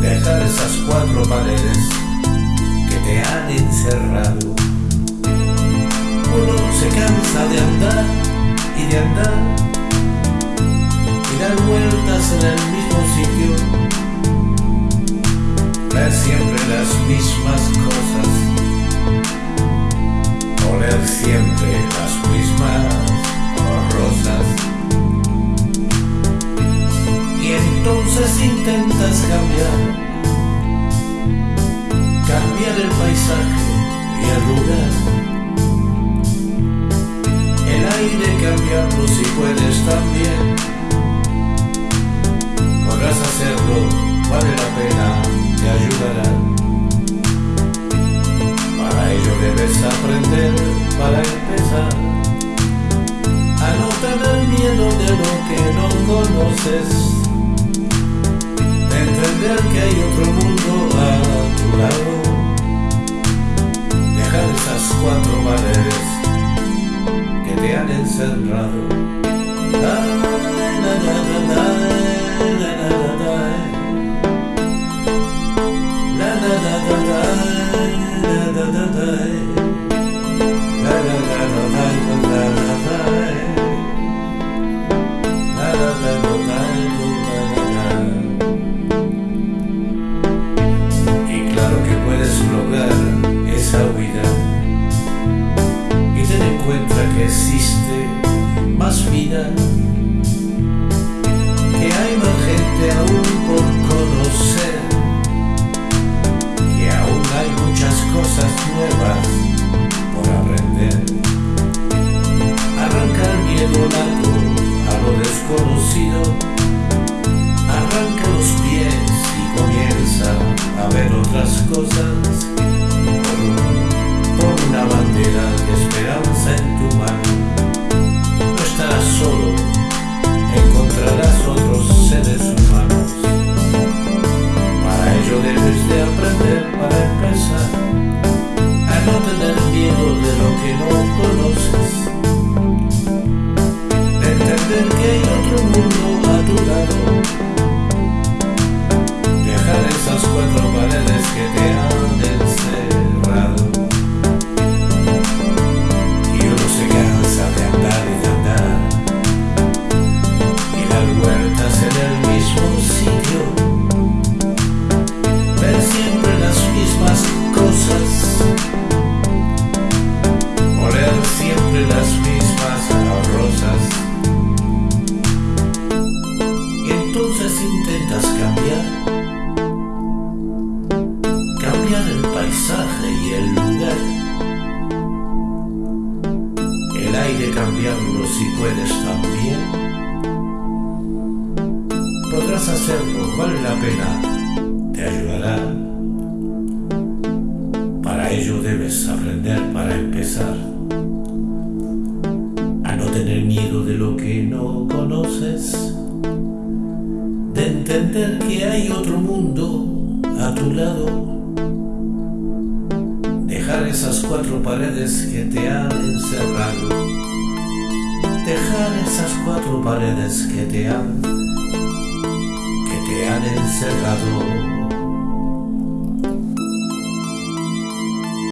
dejar esas cuatro paredes que te han encerrado. Uno se cansa de andar y de andar y dar vueltas en el mismo sitio, ver siempre las mismas cosas siempre las mismas rosas. Y entonces intentas cambiar, cambiar el paisaje y el lugar. El aire cambiarlo si puedes también. Podrás hacerlo, vale la pena, te ayudará debes aprender para empezar a no tener miedo de lo que no conoces, que hay otro mundo a tu lado, dejar esas cuatro paredes que te han encerrado. Existe más vida, que hay más gente aún por conocer, que aún hay muchas cosas nuevas por aprender. Arranca el miedo nato a lo desconocido, arranca los pies y comienza a ver otras cosas que si puedes también. Podrás hacerlo, vale la pena, te ayudará. Para ello debes aprender para empezar a no tener miedo de lo que no conoces, de entender que hay otro mundo a tu lado dejar esas cuatro paredes que te han encerrado dejar esas cuatro paredes que te han, que te han encerrado